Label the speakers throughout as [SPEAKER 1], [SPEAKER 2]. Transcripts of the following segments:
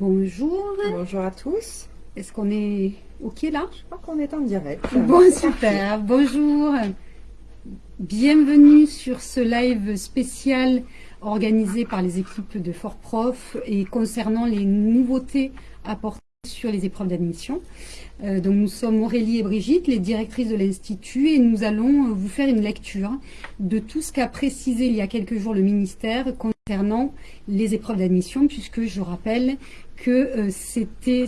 [SPEAKER 1] Bonjour.
[SPEAKER 2] Bonjour à tous.
[SPEAKER 1] Est-ce qu'on est OK là?
[SPEAKER 2] Je crois qu'on est en direct.
[SPEAKER 1] Bon, super. Bonjour. Bienvenue sur ce live spécial organisé par les équipes de Fort Prof et concernant les nouveautés apportées sur les épreuves d'admission. Euh, donc nous sommes Aurélie et Brigitte, les directrices de l'Institut, et nous allons vous faire une lecture de tout ce qu'a précisé il y a quelques jours le ministère concernant les épreuves d'admission, puisque je rappelle que euh, c'était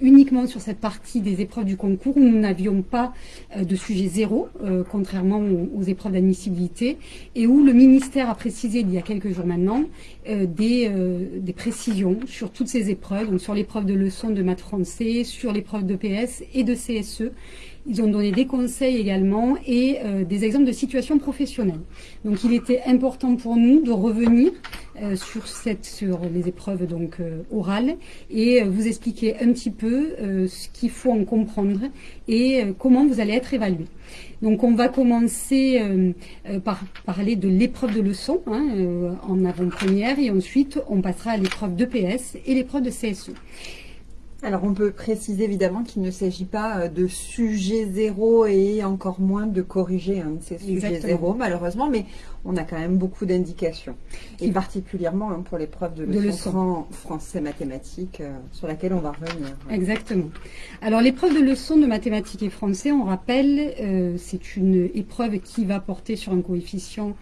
[SPEAKER 1] uniquement sur cette partie des épreuves du concours où nous n'avions pas euh, de sujet zéro, euh, contrairement aux, épreuves d'admissibilité, et où le ministère a précisé il y a quelques jours maintenant des, des, précisions sur toutes ces épreuves, donc sur l'épreuve de leçon de maths français, sur l'épreuve de PS et de CSE, ils ont donné des conseils également et euh, des exemples de situations professionnelles. Donc il était important pour nous de revenir euh, sur, cette, sur les épreuves donc euh, orales et vous expliquer un petit peu ce qu'il faut en comprendre et comment vous allez être évalué. Donc on va commencer par parler de l'épreuve de leçon hein, en avant-première et ensuite on passera à l'épreuve de PS et l'épreuve de CSE.
[SPEAKER 2] Alors on peut préciser évidemment qu'il ne s'agit pas euh, de sujet zéro et encore moins de corriger un de ces sujets zéro malheureusement, mais on a quand même beaucoup d'indications. Et particulièrement hein, pour l'épreuve de, de leçon français-mathématiques euh, sur laquelle on va revenir.
[SPEAKER 1] Exactement. Alors l'épreuve de leçon de mathématiques et français, on rappelle, euh, c'est une épreuve qui va porter sur un coefficient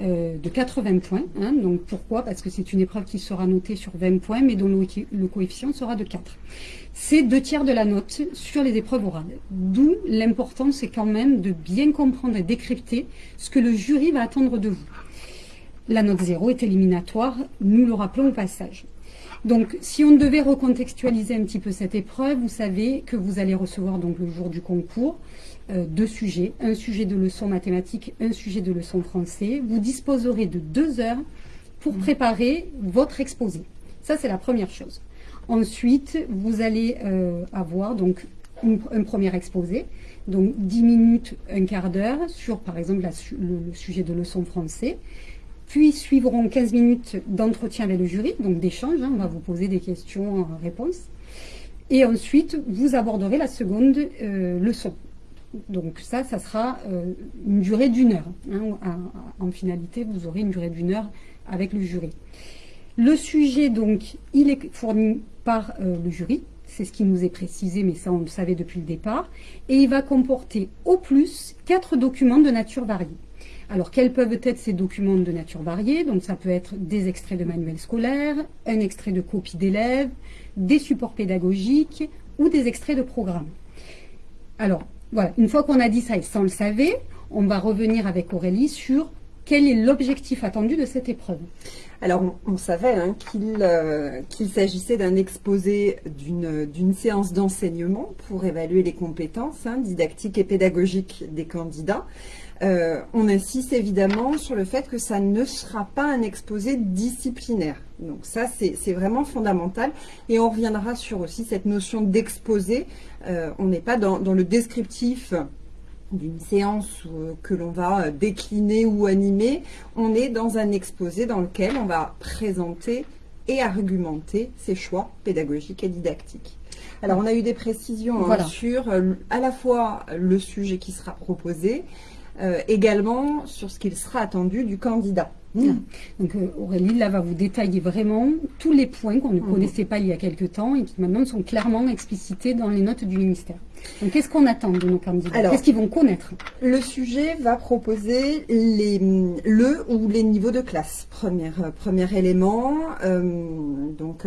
[SPEAKER 1] euh, de 80 points. Hein. donc pourquoi? Parce que c'est une épreuve qui sera notée sur 20 points, mais dont le, coefficient sera de 4. C'est deux tiers de la note sur les épreuves orales. D'où l'importance, c'est quand même de bien comprendre et décrypter ce que le jury va attendre de vous. La note 0 est éliminatoire, nous le rappelons au passage. Donc, si on devait recontextualiser un petit peu cette épreuve, vous savez que vous allez recevoir donc le jour du concours euh, deux sujets, un sujet de leçon mathématique, un sujet de leçon français. Vous disposerez de deux heures pour préparer votre exposé. Ça, c'est la première chose. Ensuite, vous allez euh, avoir donc un premier exposé, donc 10 minutes, un quart d'heure sur, par exemple, le, sujet de leçon français. Puis suivront 15 minutes d'entretien avec le jury, donc d'échange. Hein. on va vous poser des questions en réponse. Et ensuite, vous aborderez la seconde euh, leçon. Donc ça, ça sera euh, une durée d'une heure. Hein. En, finalité, vous aurez une durée d'une heure avec le jury. Le sujet, donc, il est fourni par euh, le jury. C'est ce qui nous est précisé, mais ça, on le savait depuis le départ. Et il va comporter au plus quatre documents de nature variée. Alors, quels peuvent être ces documents de nature variée? Donc, ça peut être des extraits de manuels scolaires, un extrait de copie d'élèves, des supports pédagogiques ou des extraits de programmes. Alors, voilà, une fois qu'on a dit ça et sans le savait, on va revenir avec Aurélie sur quel est l'objectif attendu de cette épreuve
[SPEAKER 2] Alors, on, savait hein, euh, qu'il s'agissait d'un exposé d'une séance d'enseignement pour évaluer les compétences hein, didactiques et pédagogiques des candidats. Euh, on insiste évidemment sur le fait que ça ne sera pas un exposé disciplinaire. Donc ça, c'est vraiment fondamental. Et on reviendra sur aussi cette notion d'exposé. Euh, on n'est pas dans, le descriptif d'une séance euh, que l'on va décliner ou animer. On est dans un exposé dans lequel on va présenter et argumenter ses choix pédagogiques et didactiques. Alors, on a eu des précisions hein, sur à la fois le sujet qui sera proposé, euh, également sur ce qu'il sera attendu du candidat.
[SPEAKER 1] Hmm. Donc euh, Aurélie, là, va vous détailler vraiment tous les points qu'on ne mhm. connaissait pas il y a quelque temps et qui maintenant sont clairement explicités dans les notes du ministère. Donc qu'est-ce qu'on attend de nos candidats? Qu'est-ce qu'ils vont connaître?
[SPEAKER 2] Le sujet va proposer les, le ou les niveaux de classe, premier, euh, premier élément. donc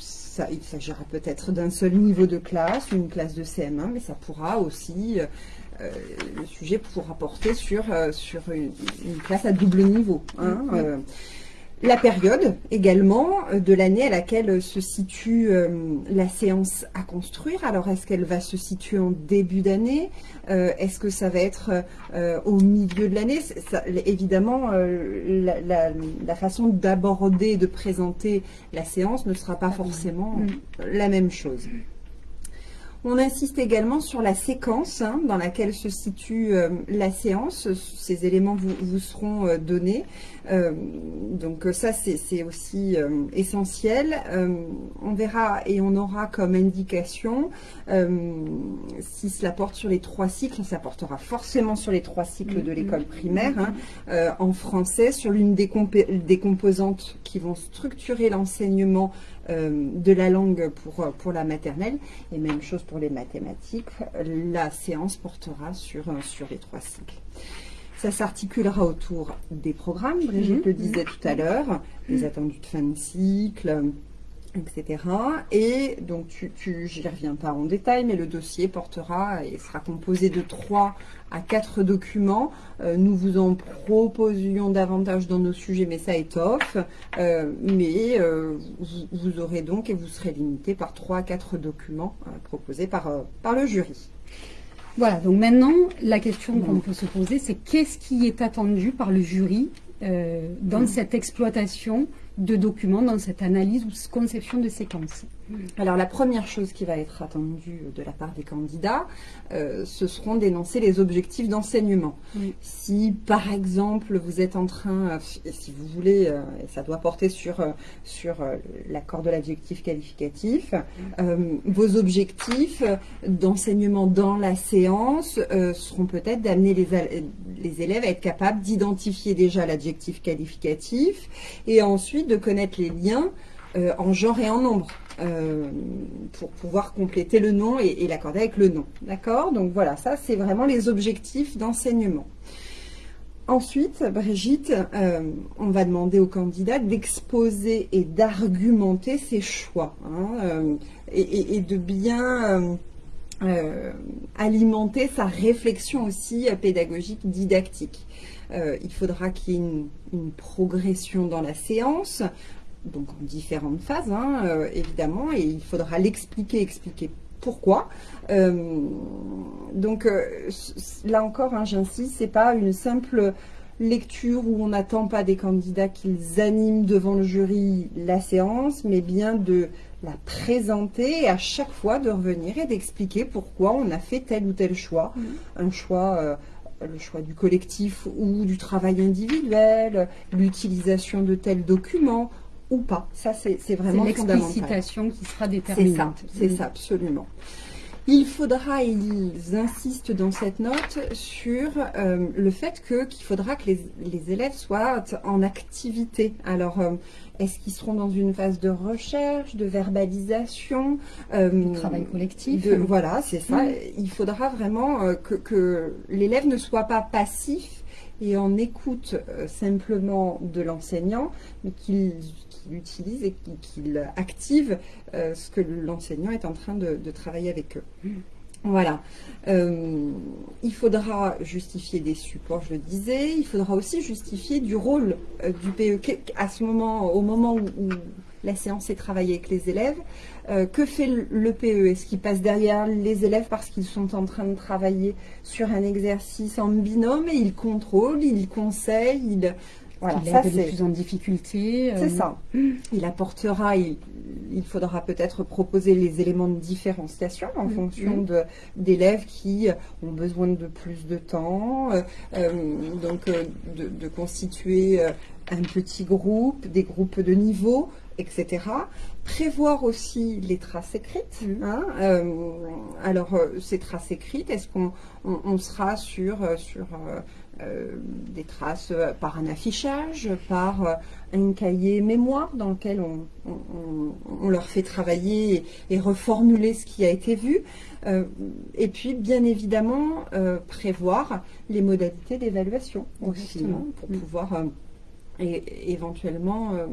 [SPEAKER 2] ça, il s'agira peut-être d'un seul niveau de classe, une classe de CM1, mais ça pourra aussi le sujet pourra porter sur, euh, sur une, classe à double niveau. Hein, euh, la période également de l'année à laquelle se situe la séance à construire. Alors, est-ce qu'elle va se situer en début d'année Est-ce que ça va être au milieu de l'année? Évidemment, la, la, façon d'aborder de présenter la séance ne sera pas forcément la même chose. On insiste également sur la séquence hein, dans laquelle se situe euh, la séance. Ces éléments vous, seront euh, donnés. Euh, donc ça, c'est aussi essentiel. on verra et on aura comme indication si cela porte sur les trois cycles. Ça portera forcément sur les trois cycles de l'école primaire. Hein, en français, sur l'une des, composantes qui vont structurer l'enseignement de la langue pour, pour la maternelle. Et même chose pour les mathématiques, la séance portera sur, sur les trois cycles. Ça s'articulera autour des programmes, Brigitte mhm. le disait tout à l'heure, les attendus de fin de cycle, etc. Et donc, tu, tu j'y reviens pas en détail, mais le dossier portera et sera composé de trois à quatre documents. Euh, nous vous en proposions davantage dans nos sujets, mais ça étoffe. Euh, mais euh, vous, aurez donc et vous serez limité par trois à quatre documents proposés par, par le jury.
[SPEAKER 1] Voilà, donc maintenant, la question qu'on peut se poser, c'est qu'est-ce qui est attendu par le jury dans mmh. cette exploitation de documents dans cette analyse ou conception de séquences.
[SPEAKER 2] Alors la première chose qui va être attendue de la part des candidats, euh, ce seront d'énoncer les objectifs d'enseignement. Si par exemple vous êtes en train, euh, si vous voulez, euh, et ça doit porter sur, sur l'accord de l'adjectif qualificatif, vos objectifs d'enseignement dans la séance seront peut-être d'amener les, les élèves à être capables d'identifier déjà l'adjectif qualificatif et ensuite de connaître les liens euh, en genre et en nombre euh, pour pouvoir compléter le nom et, l'accorder avec le nom. D'accord? Donc voilà, ça c'est vraiment les objectifs d'enseignement. Ensuite, Brigitte, euh, on va demander au candidat d'exposer et d'argumenter ses choix hein, et, de bien alimenter sa réflexion aussi pédagogique, didactique. Euh, il faudra qu'il y ait une, progression dans la séance, donc en différentes phases, hein, euh, évidemment, et il faudra l'expliquer, expliquer pourquoi. Euh, donc là encore, hein, j'insiste, c'est pas une simple lecture où on n'attend pas des candidats qu'ils animent devant le jury la séance, mais bien de la présenter et à chaque fois de revenir et d'expliquer pourquoi on a fait tel ou tel choix. Mmh. Un choix le choix du collectif ou du travail individuel, l'utilisation de tels documents ou pas. Ça, c'est vraiment fondamental.
[SPEAKER 1] C'est l'explicitation qui sera déterminante.
[SPEAKER 2] C'est ça, absolument. Il faudra, ils insistent dans cette note sur euh, le fait que qu'il faudra que les, élèves soient en activité. Alors, euh, est-ce qu'ils seront dans une phase de recherche, de verbalisation
[SPEAKER 1] euh, Travail collectif.
[SPEAKER 2] voilà, c'est ça. Il faudra vraiment que, l'élève ne soit pas passif et en écoute simplement de l'enseignant, mais qu'il utilise et qu'il active euh, ce que l'enseignant est en train de, travailler avec eux. Voilà. Euh, il faudra justifier des supports, je le disais. Il faudra aussi justifier du rôle euh, du PE. À ce moment, au moment où, la séance est travaillée avec les élèves, que fait le PE Est-ce qu'il passe derrière les élèves parce qu'ils sont en train de travailler sur un exercice en binôme et il contrôle, il conseille, il
[SPEAKER 1] voilà, il ça c'est plus en difficulté.
[SPEAKER 2] Euh, c'est ça. Il apportera, il, faudra peut-être proposer les éléments de différenciation en mm. fonction de d'élèves qui ont besoin de plus de temps, euh, euh, donc de, constituer un petit groupe, des groupes de niveau, etc. Prévoir aussi les traces écrites. Mm. Hein, alors, ces traces écrites, est-ce qu'on sera sur, sur euh, des traces euh, par un affichage, par euh, un cahier mémoire dans lequel on, leur fait travailler et, reformuler ce qui a été vu. et puis, bien évidemment, prévoir les modalités d'évaluation aussi, hein, pour pouvoir et éventuellement euh,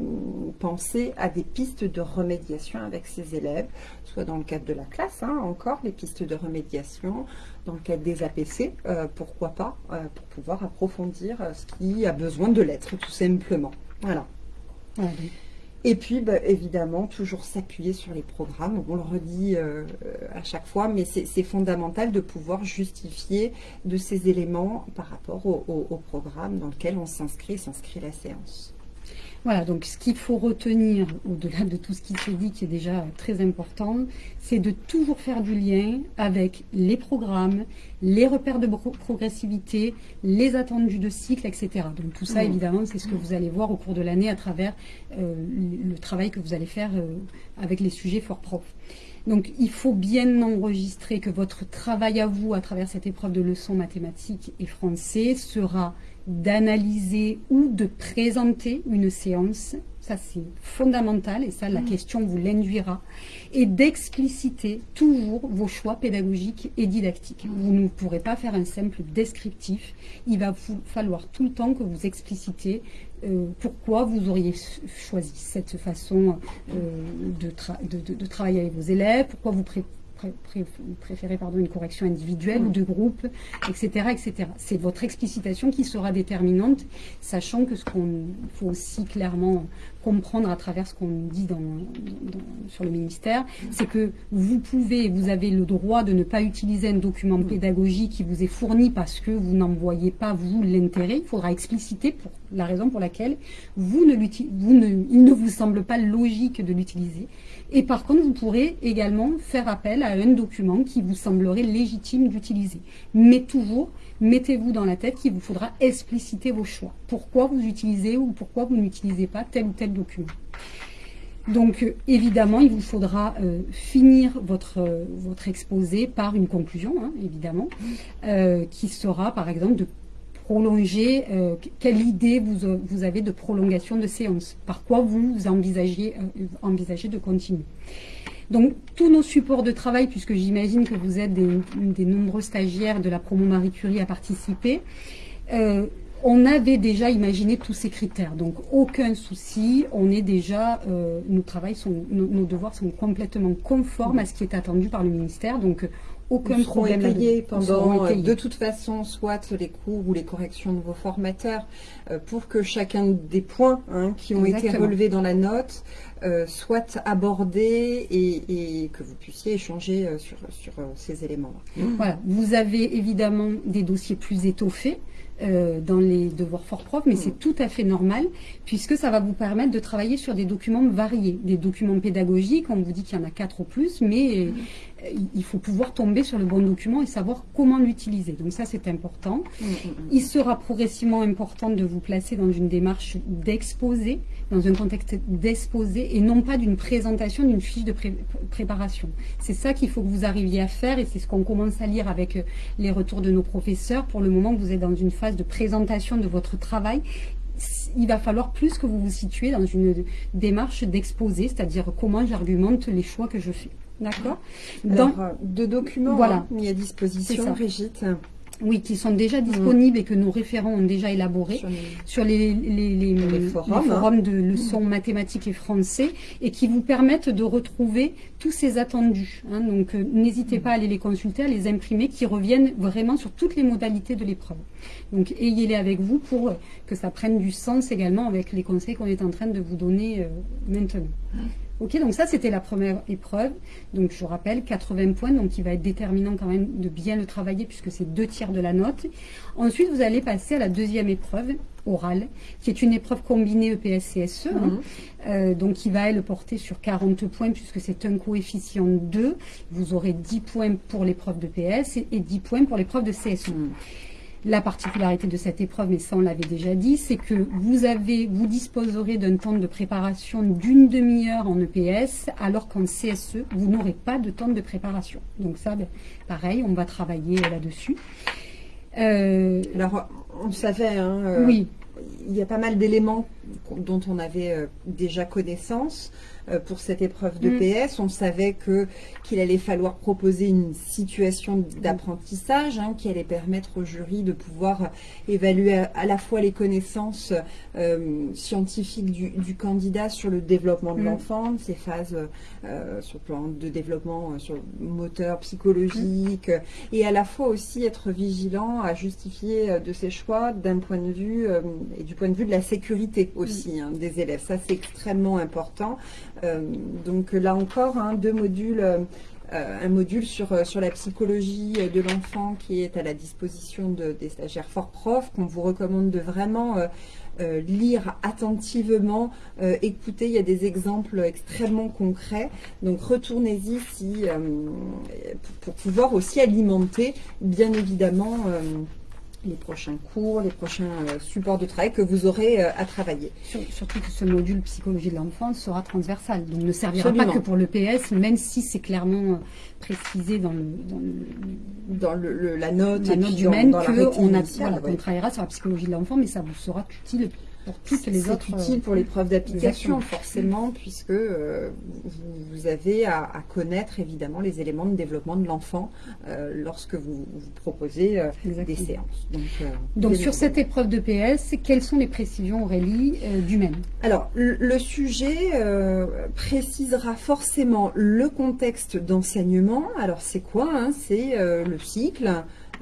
[SPEAKER 2] penser à des pistes de remédiation avec ses élèves, soit dans le cadre de la classe, hein, encore les pistes de remédiation, dans le cadre des APC, euh, pourquoi pas, euh, pour pouvoir approfondir ce qui a besoin de l'être, tout simplement. Voilà. Et puis, bah, évidemment, toujours s'appuyer sur les programmes. On le redit euh, à chaque fois, mais c'est fondamental de pouvoir justifier de ces éléments par rapport au, programme dans lequel on s'inscrit, s'inscrit la séance.
[SPEAKER 1] Voilà, donc ce qu'il faut retenir, au-delà de tout ce qui s'est dit, qui est déjà très important, c'est de toujours faire du lien avec les programmes, les repères de progressivité, les attendus de cycle, etc. Donc tout ça, évidemment, c'est ce que vous allez voir au cours de l'année à travers euh, le travail que vous allez faire euh, avec les sujets fort prof. Donc il faut bien enregistrer que votre travail à vous, à travers cette épreuve de leçons mathématiques et français, sera d'analyser ou de présenter une séance, ça c'est fondamental et ça la mm. question vous l'induira, et d'expliciter toujours vos choix pédagogiques et didactiques. Mm. Vous ne pourrez pas faire un simple descriptif, il va vous falloir tout le temps que vous explicitez euh, pourquoi vous auriez choisi cette façon euh, de, de, travailler avec vos élèves, pourquoi vous préférez pardon, une correction individuelle ou de groupe, etc. etc. C'est votre explicitation qui sera déterminante, sachant que ce qu'on faut aussi clairement comprendre à travers ce qu'on dit dans, sur le ministère, c'est que vous pouvez, vous avez le droit de ne pas utiliser un document pédagogique qui vous est fourni parce que vous n'en voyez pas, vous, l'intérêt. Il faudra expliciter pour la raison pour laquelle vous ne vous ne, il ne vous semble pas logique de l'utiliser. Et par contre, vous pourrez également faire appel à un document qui vous semblerait légitime d'utiliser. Mais toujours, mettez-vous dans la tête qu'il vous faudra expliciter vos choix. Pourquoi vous utilisez ou pourquoi vous n'utilisez pas tel ou tel document. Donc, euh, évidemment, il vous faudra euh, finir votre, euh, votre exposé par une conclusion, hein, évidemment, qui sera, par exemple, de prolonger, quelle idée vous, vous, avez de prolongation de séance, par quoi vous envisagez de continuer. Donc, tous nos supports de travail, puisque j'imagine que vous êtes des, nombreux stagiaires de la promo Marie Curie à participer, euh, on avait déjà imaginé tous ces critères, donc aucun souci, on est déjà, euh, nos, sont, nos, devoirs sont complètement conformes à ce qui est attendu par le ministère, donc aucun problème.
[SPEAKER 2] Étayés pendant, euh, de toute façon, soit les cours ou les corrections de vos formateurs, pour que chacun des points hein, qui ont été relevés dans la note euh, soit abordé et, que vous puissiez échanger euh, sur, sur euh, ces éléments.
[SPEAKER 1] Voilà. Vous avez évidemment des dossiers plus étoffés. dans les devoirs fort propres, mais c'est tout à fait normal puisque ça va vous permettre de travailler sur des documents variés, des documents pédagogiques, on vous dit qu'il y en a quatre ou plus, mais il faut pouvoir tomber sur le bon document et savoir comment l'utiliser. Donc ça, c'est important. Mm, mm, mm. Il sera progressivement important de vous placer dans une démarche d'exposer, dans un contexte d'exposer et non pas d'une présentation d'une fiche de préparation. C'est ça qu'il faut que vous arriviez à faire et c'est ce qu'on commence à lire avec euh, les retours de nos professeurs. Pour le moment, vous êtes dans une phase de présentation de votre travail il va falloir plus que vous vous situez dans une démarche d'exposer, c'est-à-dire comment j'argumente les choix que je fais. D'accord
[SPEAKER 2] Dans euh, deux documents voilà. Hein, mis à disposition, Brigitte.
[SPEAKER 1] Oui, qui sont déjà disponibles et que nos référents ont déjà élaborés sur les, forums, de leçons mathématiques et français et qui vous permettent de retrouver tous ces attendus. Hein. donc, euh, n'hésitez pas à aller les consulter, à les imprimer, qui reviennent vraiment sur toutes les modalités de l'épreuve. Donc, ayez-les avec vous pour que ça prenne du sens également avec les conseils qu'on est en train de vous donner euh, maintenant. Ok, donc ça c'était la première épreuve. Donc je rappelle, 80 points, donc il va être déterminant quand même de bien le travailler puisque c'est deux tiers de la note. Ensuite, vous allez passer à la deuxième épreuve orale, qui est une épreuve combinée EPS-CSE, hein. mhm. euh, donc qui va elle porter sur 40 points puisque c'est un coefficient 2. Vous aurez 10 points pour l'épreuve de PS et, 10 points pour l'épreuve de CSE. La particularité de cette épreuve, mais ça on l'avait déjà dit, c'est que vous avez, vous disposerez d'un temps de préparation d'une demi-heure en EPS, alors qu'en CSE, vous n'aurez pas de temps de préparation. Donc ça, ben, pareil, on va travailler là-dessus.
[SPEAKER 2] Euh, alors, on savait, hein, euh, oui. il y a pas mal d'éléments dont on avait euh, déjà connaissance. Euh, pour cette épreuve de mm. PS. On savait que qu'il allait falloir proposer une situation d'apprentissage hein, qui allait permettre au jury de pouvoir évaluer à, la fois les connaissances euh, scientifiques du, candidat sur le développement de mm. l'enfant, ses phases euh, sur le plan de développement sur moteur, psychologique, mm. et à la fois aussi être vigilant à justifier de ses choix d'un point de vue et du point de vue de la sécurité aussi hein, des élèves. Ça c'est extrêmement important. Euh, donc là encore, hein, deux modules euh, un module sur, sur la psychologie de l'enfant qui est à la disposition de, des stagiaires fort profs, qu'on vous recommande de vraiment lire attentivement, écouter. Il y a des exemples extrêmement concrets. Donc retournez-y si, pour, pouvoir aussi alimenter, bien évidemment, les prochains cours, les prochains euh, supports de travail que vous aurez euh, à travailler.
[SPEAKER 1] surtout que ce module psychologie de l'enfant sera transversal, donc ne servira pas que pour le PS, même si c'est clairement euh, précisé dans, le,
[SPEAKER 2] dans, le, la note,
[SPEAKER 1] la note humaine qu'on travaillera sur la psychologie de l'enfant, mais ça vous sera utile pour toutes les autres.
[SPEAKER 2] utile euh, pour les preuves d'application, forcément, puisque euh, vous, avez à, connaître évidemment les éléments de développement de l'enfant euh, lorsque vous, vous proposez des séances.
[SPEAKER 1] Donc, sur cette épreuve de PS, quelles sont les précisions, Aurélie, du même?
[SPEAKER 2] Alors, le, sujet précisera forcément le contexte d'enseignement. Alors, c'est quoi hein? C'est le cycle.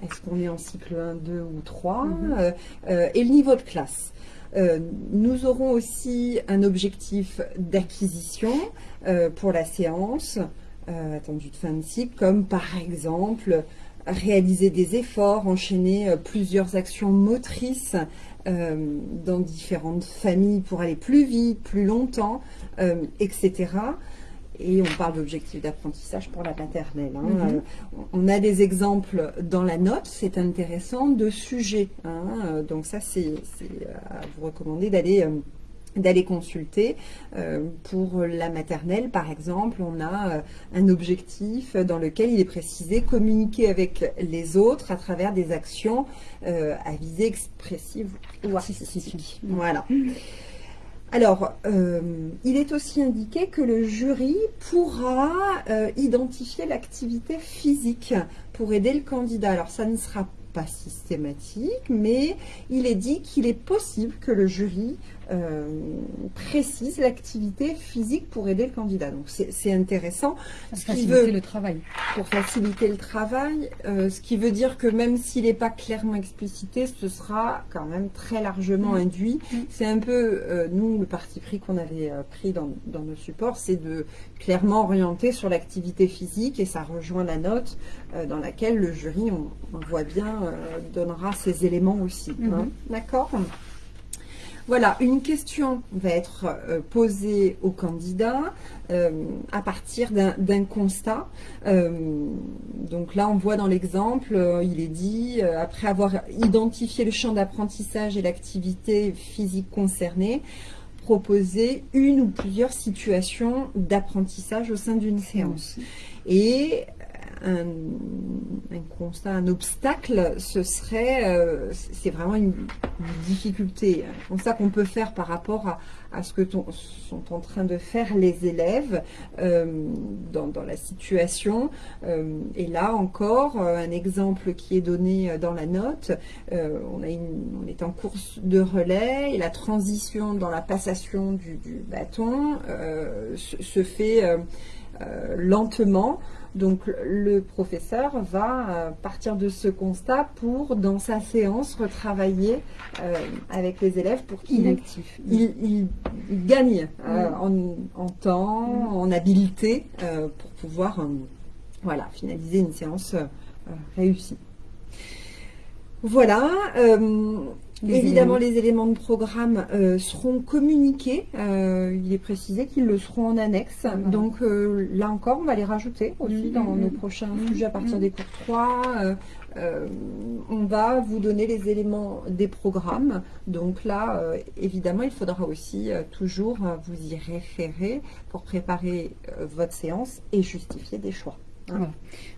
[SPEAKER 2] Est-ce qu'on est en cycle 1, 2 ou 3 mm-hmm. Et le niveau de classe. Euh, nous aurons aussi un objectif d'acquisition euh, pour la séance euh, attendue de fin de cycle, comme par exemple réaliser des efforts, enchaîner plusieurs actions motrices dans différentes familles pour aller plus vite, plus longtemps, etc. Et on parle d'objectifs d'apprentissage pour la maternelle. Hein. Mhm. Euh, on a des exemples dans la note, c'est intéressant, de sujets. Hein. Euh, donc ça, c'est à vous recommander d'aller euh, d'aller consulter. pour la maternelle, par exemple, on a un objectif dans lequel il est précisé communiquer avec les autres à travers des actions à visée expressive ou artistique. Voilà. Alors, euh, il est aussi indiqué que le jury pourra euh, identifier l'activité physique pour aider le candidat. Alors, ça ne sera pas systématique, mais il est dit qu'il est possible que le jury précise l'activité physique pour aider le candidat. Donc c'est intéressant.
[SPEAKER 1] Pour faciliter le travail.
[SPEAKER 2] Pour faciliter le travail, euh, ce qui veut dire que même s'il n'est pas clairement explicité, ce sera quand même très largement mm. induit. Mm. C'est un peu, euh, nous, le parti pris qu'on avait pris dans, nos supports, c'est de clairement orienter sur l'activité physique et ça rejoint la note dans laquelle le jury, on, voit bien, donnera ces éléments aussi. Hein. D'accord? Voilà, une question va être euh, posée au candidat euh, à partir d'un constat. Euh, donc là, on voit dans l'exemple, il est dit, après avoir identifié le champ d'apprentissage et l'activité physique concernée, proposer une ou plusieurs situations d'apprentissage au sein d'une séance. Et un, constat, un obstacle, ce serait, euh, c'est vraiment une, difficulté, un constat qu'on peut faire par rapport à, ce que sont en train de faire les élèves euh, dans, la situation. Euh, et là encore, un exemple qui est donné dans la note, on est en course de relais et la transition dans la passation du, bâton se, fait lentement. Donc le professeur va euh, partir de ce constat pour, dans sa séance, retravailler euh, avec les élèves pour qu'ils il, gagnent euh, en, temps, en habileté pour pouvoir voilà, finaliser une séance réussie. Voilà. Évidemment, les éléments de programme euh, seront communiqués. Euh, il est précisé qu'ils le seront en annexe. Donc euh, là encore, on va les rajouter aussi dans nos prochains sujets à partir des cours 3. on va vous donner les éléments des programmes. Donc là, évidemment, il faudra aussi toujours vous y référer pour préparer votre séance et justifier des choix.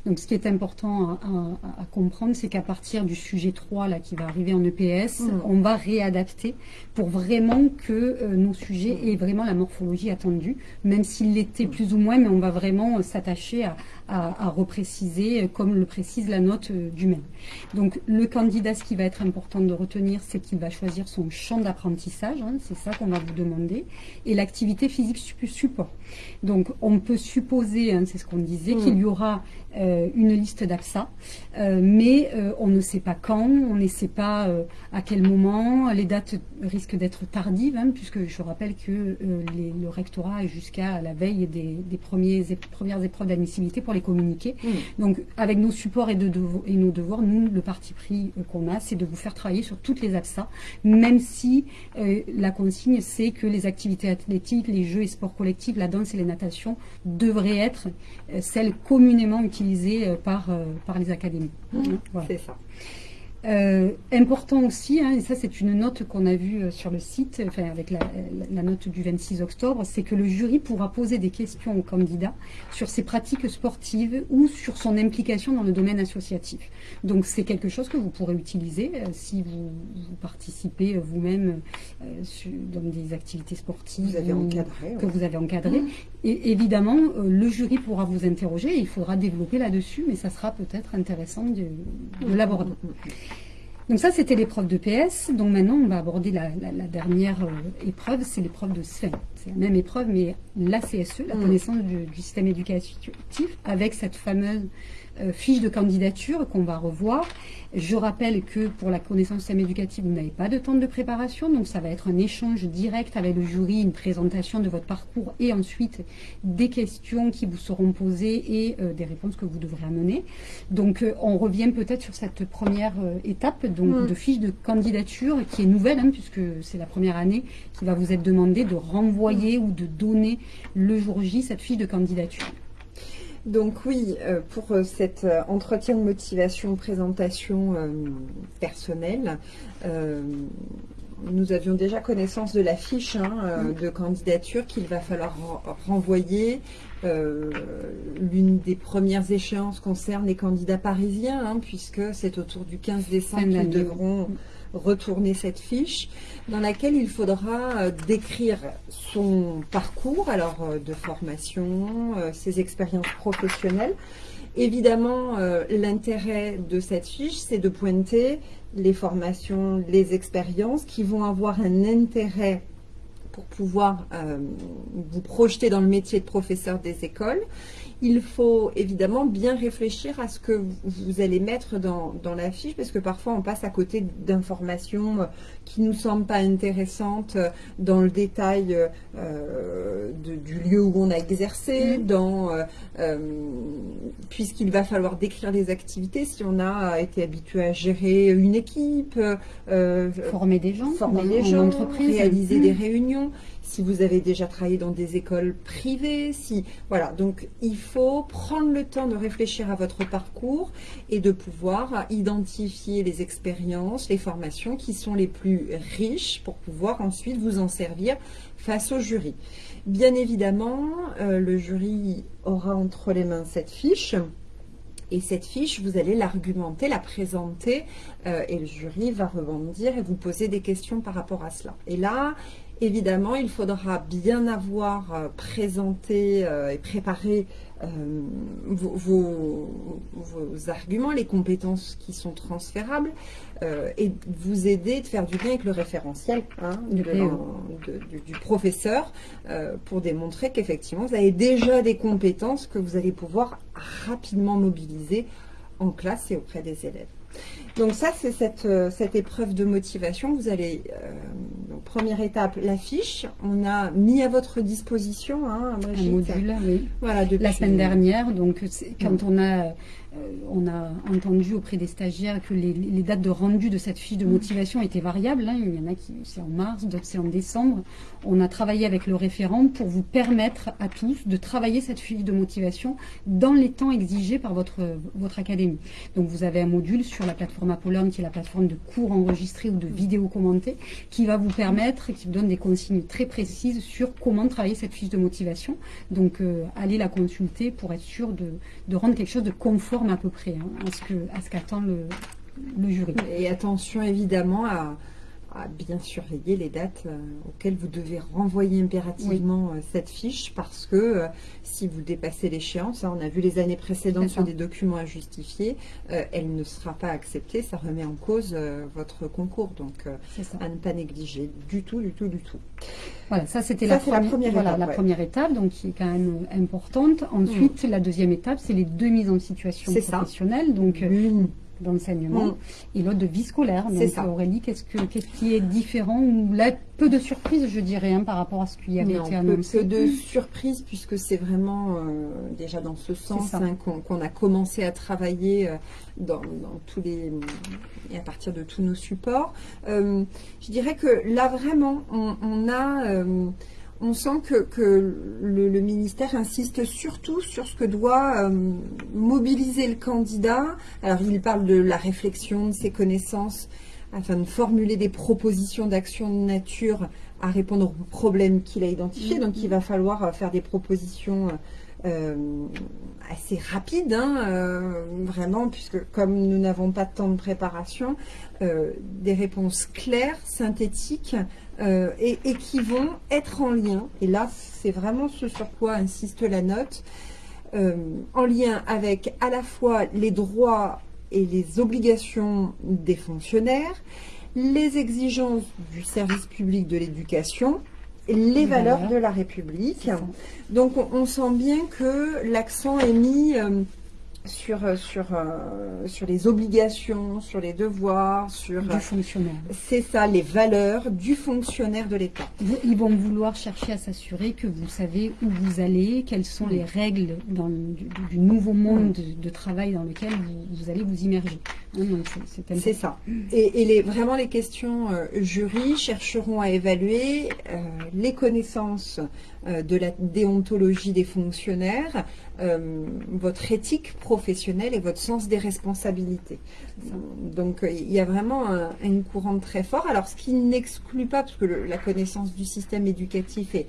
[SPEAKER 1] Donc ce qui est important à, comprendre, c'est qu'à partir du sujet 3 là, qui va arriver en EPS, mm. on va réadapter pour vraiment que euh, nos sujets aient vraiment la morphologie attendue, même s'il l'était mm. plus ou moins, mais on va vraiment euh, s'attacher à, à, repréciser, euh, comme le précise la note du même. Donc le candidat, ce qui va être important de retenir, c'est qu'il va choisir son champ d'apprentissage, hein, c'est ça qu'on va vous demander, et l'activité physique support. Donc on peut supposer, hein, c'est ce qu'on disait, mm. qu'il y aura aura une liste d'APSA, mais on ne sait pas quand, on ne sait pas à quel moment, les dates risquent d'être tardives, hein, puisque je rappelle que le rectorat est jusqu'à la veille des, premiers, premières épreuves d'admissibilité pour les communiquer. Mmh. Donc avec nos supports et, de, et nos devoirs, nous, le parti pris qu'on a, c'est de vous faire travailler sur toutes les APSA, même si la consigne, c'est que les activités athlétiques, les jeux et sports collectifs, la danse et les natations devraient être euh, celles communément utilisées euh, par, euh, par les académies.
[SPEAKER 2] Mmh, c'est ça.
[SPEAKER 1] Euh, important aussi, hein, et ça c'est une note qu'on a vue euh, sur le site, enfin avec la, note du 26 octobre, c'est que le jury pourra poser des questions au candidat sur ses pratiques sportives ou sur son implication dans le domaine associatif. Donc c'est quelque chose que vous pourrez utiliser euh, si vous, participez vous-même dans des activités sportives que vous avez encadrées. Mmh. Et évidemment, le jury pourra vous interroger, il faudra développer là-dessus, mais ça sera peut-être intéressant de, de l'aborder. Mmh, mmh, donc ça, c'était l'épreuve de PS. Donc maintenant, on va aborder la, dernière euh, épreuve, c'est l'épreuve de Sven. C'est la même épreuve, mais la CSE, la mmh. connaissance du, du, système éducatif, avec cette fameuse euh, fiche de candidature qu'on va revoir. Je rappelle que pour la connaissance système éducative, vous n'avez pas de temps de préparation, donc ça va être un échange direct avec le jury, une présentation de votre parcours et ensuite des questions qui vous seront posées et euh, des réponses que vous devrez amener. Donc on revient peut-être sur cette première étape donc, mm. de fiche de candidature qui est nouvelle, hein, puisque c'est la première année qui va vous être demandé de renvoyer ou de donner le jour J cette fiche de candidature.
[SPEAKER 2] Donc oui, euh, pour euh, cet euh, entretien de motivation, présentation personnelle, nous avions déjà connaissance de la fiche hein, de candidature qu'il va falloir renvoyer. L'une des premières échéances concerne les candidats parisiens, hein, puisque c'est autour du 15 décembre qu'ils devront retourner cette fiche dans laquelle il faudra euh, décrire son parcours, alors euh, de formation, euh, ses expériences professionnelles. Évidemment, l'intérêt de cette fiche, c'est de pointer les formations, les expériences qui vont avoir un intérêt pour pouvoir vous projeter dans le métier de professeur des écoles il faut évidemment bien réfléchir à ce que vous allez mettre dans, la fiche, parce que parfois on passe à côté d'informations euh, qui ne nous semblent pas intéressantes euh, dans le détail euh, du lieu où on a exercé, mm. dans puisqu'il va falloir décrire les activités si on a été habitué à gérer une équipe,
[SPEAKER 1] former des gens,
[SPEAKER 2] former des gens, réaliser des réunions si vous avez déjà travaillé dans des écoles privées, si voilà, donc il faut prendre le temps de réfléchir à votre parcours et de pouvoir identifier les expériences, les formations qui sont les plus riches pour pouvoir ensuite vous en servir face au jury. Bien évidemment, euh, le jury aura entre les mains cette fiche. Et cette fiche, vous allez l'argumenter, la présenter, euh, et le jury va rebondir et vous poser des questions par rapport à cela. Et là, Évidemment, il faudra bien avoir euh, présenté euh, et préparé euh, vos, arguments, les compétences qui sont transférables et vous aider de faire du bien avec le référentiel hein, du, professeur pour démontrer qu'effectivement vous avez déjà des compétences que vous allez pouvoir rapidement mobiliser en classe et auprès des élèves. Donc ça, c'est cette, euh, cette, épreuve de motivation. Vous allez, euh, première étape, l'affiche. On a mis à votre disposition
[SPEAKER 1] hein, un module, oui. Voilà, depuis... La semaine dernière, donc quand on a euh, on a entendu auprès des stagiaires que les, dates de rendu de cette fiche de motivation étaient variables. Hein. Il y en a qui c'est en mars, d'autres c'est en décembre. On a travaillé avec le référent pour vous permettre à tous de travailler cette fiche de motivation dans les temps exigés par votre, votre académie. Donc vous avez un module sur la plateforme Apollon, qui est la plateforme de cours enregistrés ou de vidéos commentées, qui va vous permettre, qui vous donne des consignes très précises sur comment travailler cette fiche de motivation. Donc euh, allez la consulter pour être sûr de, de rendre quelque chose de confort à peu près hein, à ce qu'attend le, jury.
[SPEAKER 2] Et attention évidemment à, à bien surveiller les dates euh, auxquelles vous devez renvoyer impérativement euh, cette fiche parce que euh, si vous dépassez l'échéance, hein, on a vu les années précédentes sur des documents à justifier, elle ne sera pas acceptée, ça remet en cause votre concours. Donc à ne pas négliger du tout, du tout, du tout.
[SPEAKER 1] Voilà, ça c'était la, première, étape, la première étape, donc qui est quand même importante. Ensuite, mm. la deuxième étape, c'est les deux mises en situation professionnelle. Donc, d'enseignement mm. et l'autre de vie scolaire. Donc ça. Aurélie, qu'est-ce, que, qu'est-ce qui est différent ou là peu de surprise, je dirais, hein, par rapport à ce qui avait été annoncé.
[SPEAKER 2] Peu, de surprise puisque c'est vraiment euh, déjà dans ce sens hein, qu'on, a commencé à travailler euh, dans, tous les et à partir de tous nos supports. Euh, je dirais que là vraiment, on a on sent que, le, ministère insiste surtout sur ce que doit euh, mobiliser le candidat. Alors il parle de la réflexion, de ses connaissances, afin de formuler des propositions d'action de nature à répondre aux problèmes qu'il a identifiés. Donc il va falloir euh, faire des propositions euh, assez rapides, hein, vraiment, puisque comme nous n'avons pas de temps de préparation, des réponses claires, synthétiques, euh, et, qui vont être en lien, et là c'est vraiment ce sur quoi insiste la note, euh, en lien avec à la fois les droits et les obligations des fonctionnaires, les exigences du service public de l'éducation, les valeurs de la République. Donc on, sent bien que l'accent est mis euh, sur, euh, sur, euh, sur les obligations, sur les devoirs, sur...
[SPEAKER 1] Du fonctionnaire.
[SPEAKER 2] C'est ça, les valeurs du fonctionnaire de l'État.
[SPEAKER 1] Ils vont vouloir chercher à s'assurer que vous savez où vous allez, quelles sont les règles dans, du, nouveau monde de, travail dans lequel vous, allez vous immerger.
[SPEAKER 2] Hein, c'est ça. Et, les, vraiment, les questions euh, jury chercheront à évaluer les connaissances de la déontologie des fonctionnaires, euh, votre éthique professionnelle et votre sens des responsabilités. Donc euh, il y a vraiment un, une courante très fort. Alors ce qui n'exclut pas, parce que la connaissance du système éducatif est,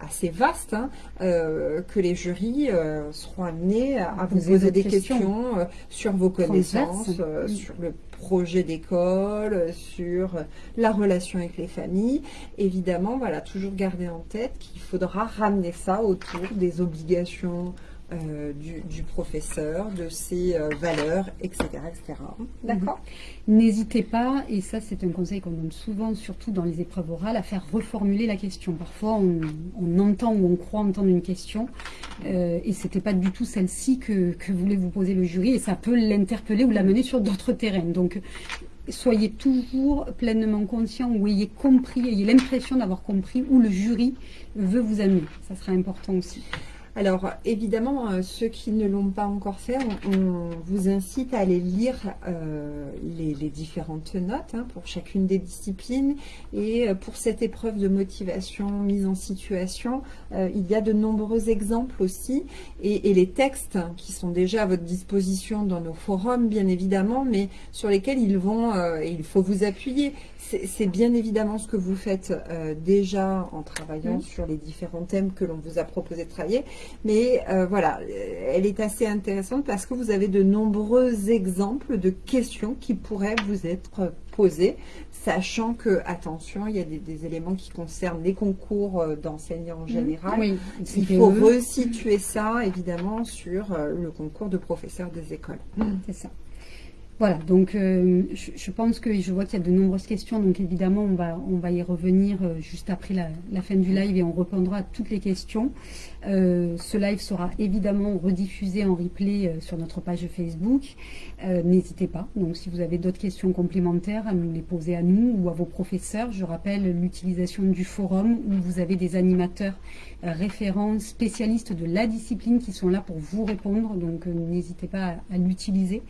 [SPEAKER 2] assez vaste, hein, euh, que les jurys seront amenés à, vous poser des questions, sur vos connaissances, sur le projet d'école, sur la relation avec les familles. Évidemment, voilà, toujours garder en tête qu'il faudra ramener ça autour des obligations euh, du, professeur, de ses euh, valeurs, etc. etc.
[SPEAKER 1] D'accord N'hésitez pas, et ça c'est un conseil qu'on donne souvent, surtout dans les épreuves orales, à faire reformuler la question. Parfois on, entend ou on croit entendre une question, euh, et ce n'était pas du tout celle-ci que, que voulait vous poser le jury, et ça peut l'interpeller ou l'amener sur d'autres terrains. Donc soyez toujours pleinement conscient ou ayez compris, ayez l'impression d'avoir compris où le jury veut vous amener. Ça sera important aussi.
[SPEAKER 2] Alors, évidemment, euh, ceux qui ne l'ont pas encore fait, on, vous incite à aller lire euh, les, différentes notes hein, pour chacune des disciplines. Et euh, pour cette épreuve de motivation, mise en situation, il y a de nombreux exemples aussi. Et, et, les textes qui sont déjà à votre disposition dans nos forums, bien évidemment, mais sur lesquels ils vont, il faut vous appuyer c'est bien évidemment ce que vous faites déjà en travaillant sur les différents thèmes que l'on vous a proposé de travailler. Mais euh, voilà, euh, elle est assez intéressante parce que vous avez de nombreux exemples de questions qui pourraient vous être posées, sachant que, attention, il y a des, éléments qui concernent les concours d'enseignants en général. il faut resituer ça, évidemment, sur le concours de professeurs des écoles.
[SPEAKER 1] C'est ça. Voilà, donc euh, je, pense que je vois qu'il y a de nombreuses questions, donc évidemment on va, on va y revenir euh, juste après la, fin du live et on répondra à toutes les questions. Euh, ce live sera évidemment rediffusé en replay sur notre page Facebook. N'hésitez pas, donc si vous avez d'autres questions complémentaires à nous les poser à nous ou à vos professeurs, je rappelle l'utilisation du forum où vous avez des animateurs référents, spécialistes de la discipline qui sont là pour vous répondre, donc n'hésitez pas à, l'utiliser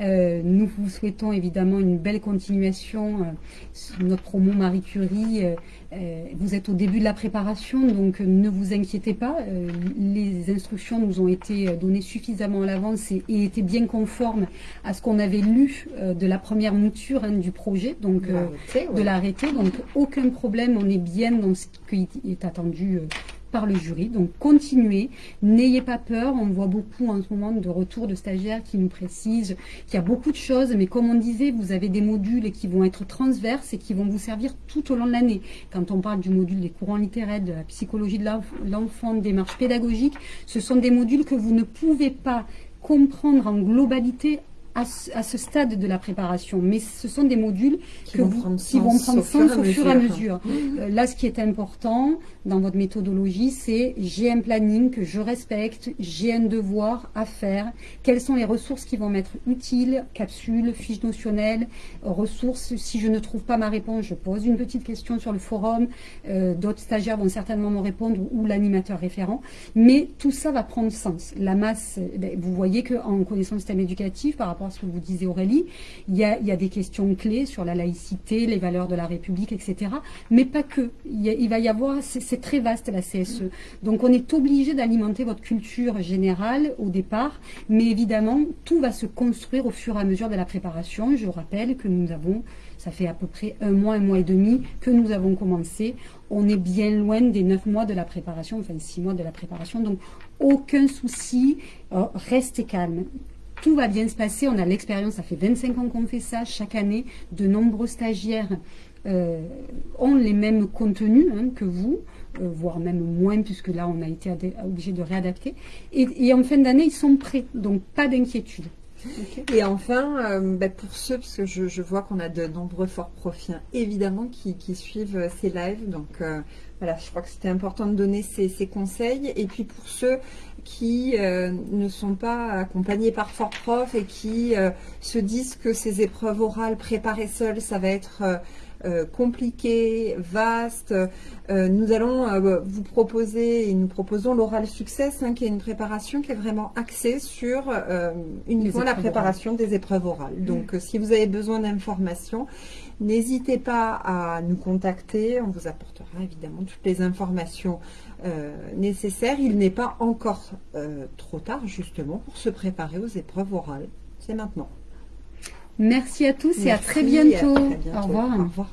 [SPEAKER 1] nous vous souhaitons évidemment une belle continuation notre promo Marie Curie. Euh, euh, vous êtes au début de la préparation, donc ne vous inquiétez pas. Euh, les instructions nous ont été données suffisamment à l'avance et, étaient bien conformes à ce qu'on avait lu de la première mouture hein, du projet, donc de l'arrêté. Donc aucun problème, on est bien dans ce qui est attendu par le jury. Donc continuez, n'ayez pas peur. On voit beaucoup en ce moment de retours de stagiaires qui nous précisent qu'il y a beaucoup de choses, mais comme on disait, vous avez des modules qui vont être transverses et qui vont vous servir tout au long de l'année. Quand on parle du module des courants littéraires, de la psychologie de l'enfant, de démarche pédagogique, ce sont des modules que vous ne pouvez pas comprendre en globalité à ce, stade de la préparation, mais ce sont des modules
[SPEAKER 2] qui vont prendre sens,
[SPEAKER 1] au, fur et à mesure. Euh, là, ce qui est important dans votre méthodologie, c'est j'ai un planning que je respecte, j'ai un devoir à faire, quelles sont les ressources qui vont m'être utiles, capsules, fiches notionnelles, ressources. Si je ne trouve pas ma réponse, je pose une petite question sur le forum, euh, d'autres stagiaires vont certainement me répondre ou l'animateur référent, mais tout ça va prendre sens. La masse, ben, vous voyez qu'en connaissant le système éducatif, par rapport ce que vous disiez Aurélie, il y, a, des questions clés sur la laïcité, les valeurs de la République, etc. Mais pas que. Il, va y avoir, c'est très vaste la CSE. Donc on est obligé d'alimenter votre culture générale au départ, mais évidemment, tout va se construire au fur et à mesure de la préparation. Je rappelle que nous avons, ça fait à peu près un mois, un mois et demi que nous avons commencé. On est bien loin des neuf mois de la préparation, enfin six mois de la préparation. Donc aucun souci, euh, restez calme tout va bien se passer. On a l'expérience, ça fait 25 ans qu'on fait ça chaque année. De nombreux stagiaires euh, ont les mêmes contenus hein, que vous, voire même moins, puisque là, on a été obligé de réadapter. Et, en fin d'année, ils sont prêts, donc pas d'inquiétude.
[SPEAKER 2] Et enfin, euh, bah, pour ceux, parce que je, vois qu'on a de nombreux forts profils, évidemment, qui, suivent ces lives. Donc voilà, je crois que c'était important de donner ces, conseils. Et puis pour ceux qui euh, ne sont pas accompagnés par Fort Prof et qui euh, se disent que ces épreuves orales préparées seules, ça va être euh, compliqué, vaste. nous allons vous proposer, et nous proposons l'oral success, hein, qui est une préparation qui est vraiment axée sur uniquement la préparation des épreuves orales. Mm. Donc, si vous avez besoin d'informations, n'hésitez pas à nous contacter. On vous apportera évidemment toutes les informations euh, nécessaire. Il n'est pas encore euh, trop tard justement pour se préparer aux épreuves orales. C'est maintenant.
[SPEAKER 1] Merci à tous et à très bientôt. Au revoir.
[SPEAKER 2] Au revoir.